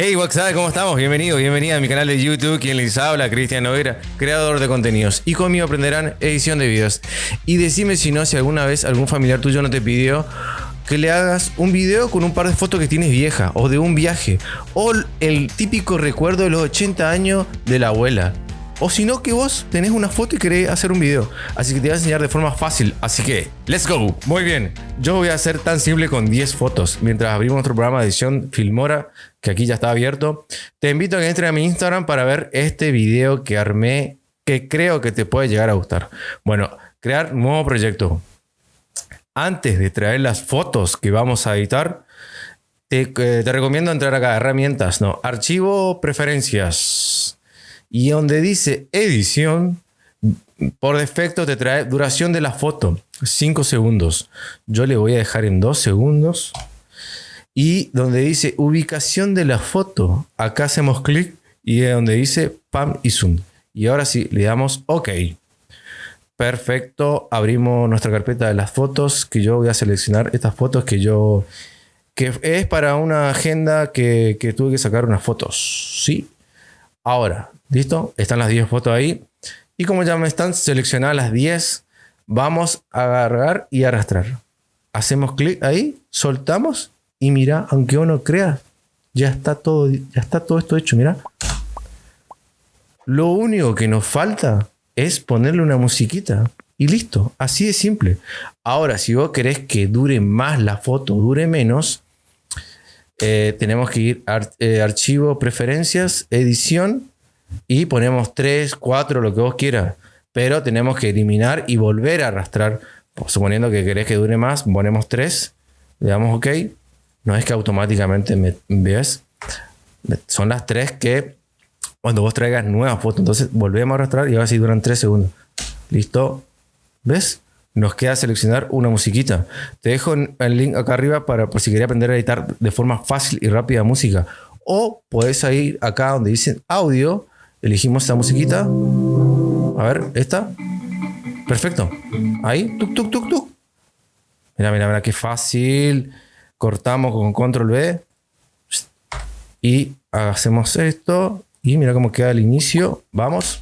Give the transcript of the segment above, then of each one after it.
Hey, WhatsApp, ¿cómo estamos? Bienvenido, bienvenida a mi canal de YouTube. Quien les habla, Cristian Noguera, creador de contenidos. Y conmigo aprenderán edición de videos. Y decime si no, si alguna vez algún familiar tuyo no te pidió que le hagas un video con un par de fotos que tienes vieja o de un viaje o el típico recuerdo de los 80 años de la abuela. O si no, que vos tenés una foto y querés hacer un video. Así que te voy a enseñar de forma fácil. Así que, let's go. Muy bien. Yo voy a hacer tan simple con 10 fotos. Mientras abrimos nuestro programa de edición Filmora, que aquí ya está abierto. Te invito a que entres a mi Instagram para ver este video que armé, que creo que te puede llegar a gustar. Bueno, crear nuevo proyecto. Antes de traer las fotos que vamos a editar, te, eh, te recomiendo entrar acá, herramientas, no, archivo, preferencias y donde dice edición, por defecto te trae duración de la foto, 5 segundos. Yo le voy a dejar en 2 segundos. Y donde dice ubicación de la foto, acá hacemos clic y es donde dice PAM y Zoom. Y ahora sí, le damos OK. Perfecto, abrimos nuestra carpeta de las fotos, que yo voy a seleccionar estas fotos que yo... que es para una agenda que, que tuve que sacar unas fotos. Sí. Ahora, ¿Listo? Están las 10 fotos ahí. Y como ya me están seleccionadas las 10, vamos a agarrar y arrastrar. Hacemos clic ahí, soltamos y mira, aunque uno crea, ya está todo, ya está todo esto hecho, mira. Lo único que nos falta es ponerle una musiquita y listo, así de simple. Ahora, si vos querés que dure más la foto, dure menos, eh, tenemos que ir a eh, archivo, preferencias, edición y ponemos 3, 4, lo que vos quieras. Pero tenemos que eliminar y volver a arrastrar. Suponiendo que querés que dure más, ponemos 3, le damos OK. No es que automáticamente me ves. Son las 3 que cuando vos traigas nuevas fotos, entonces volvemos a arrastrar y ahora sí duran 3 segundos. ¿Listo? ¿Ves? Nos queda seleccionar una musiquita. Te dejo el link acá arriba para por si quería aprender a editar de forma fácil y rápida música. O puedes ir acá donde dicen audio Elegimos esta musiquita. A ver, esta. Perfecto. Ahí, tuk, tuk, tuk, tuk. Mira, mira, mira, qué fácil. Cortamos con control B. Y hacemos esto. Y mira cómo queda el inicio. Vamos.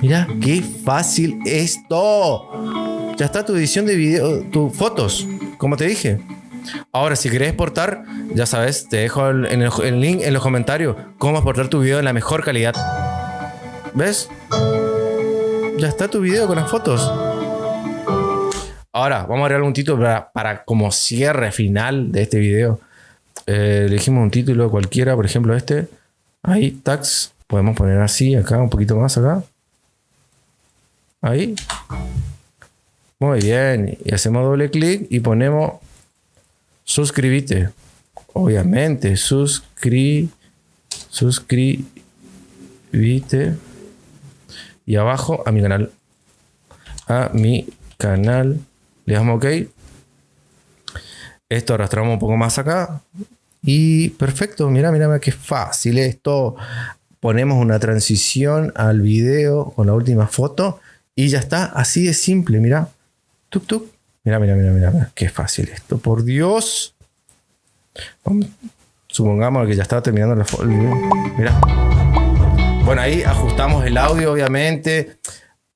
Mira, qué fácil esto. Ya está tu edición de video, tus fotos, como te dije. Ahora, si querés exportar, ya sabes, te dejo el, link en los comentarios cómo exportar tu video en la mejor calidad. ¿Ves? Ya está tu video con las fotos. Ahora, vamos a agregar un título para, como cierre final de este video. Eh, elegimos un título cualquiera, por ejemplo este. Ahí, tags. Podemos poner así, acá, un poquito más acá. Ahí. Muy bien. Y hacemos doble clic y ponemos suscríbete. Obviamente, suscri, suscríbete. Y abajo a mi canal. A mi canal. Le damos OK. Esto arrastramos un poco más acá. Y perfecto, mira, mira qué fácil esto. Ponemos una transición al video con la última foto y ya está, así de simple, mira. Tuk tuk. Mira, mira, mira, mira, qué fácil esto, por Dios. supongamos que ya estaba terminando la foto. Mira. Bueno, ahí ajustamos el audio, obviamente.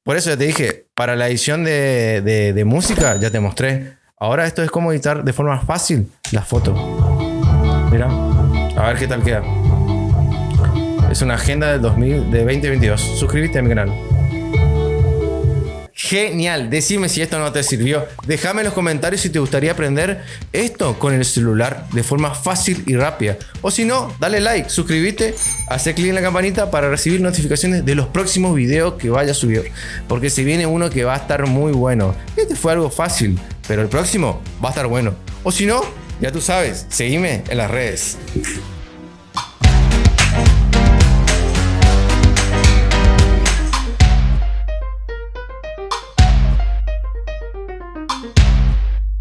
Por eso ya te dije, para la edición de, música ya te mostré. Ahora esto es como editar de forma fácil las fotos. Mira, a ver qué tal queda. Es una agenda del 2000, de 2022. Suscríbete a mi canal. Genial, decime si esto no te sirvió. Déjame en los comentarios si te gustaría aprender esto con el celular de forma fácil y rápida. O si no, dale like, suscríbete, hace clic en la campanita para recibir notificaciones de los próximos videos que vaya a subir. Porque se viene uno que va a estar muy bueno. Este fue algo fácil, pero el próximo va a estar bueno. O si no, ya tú sabes, seguime en las redes.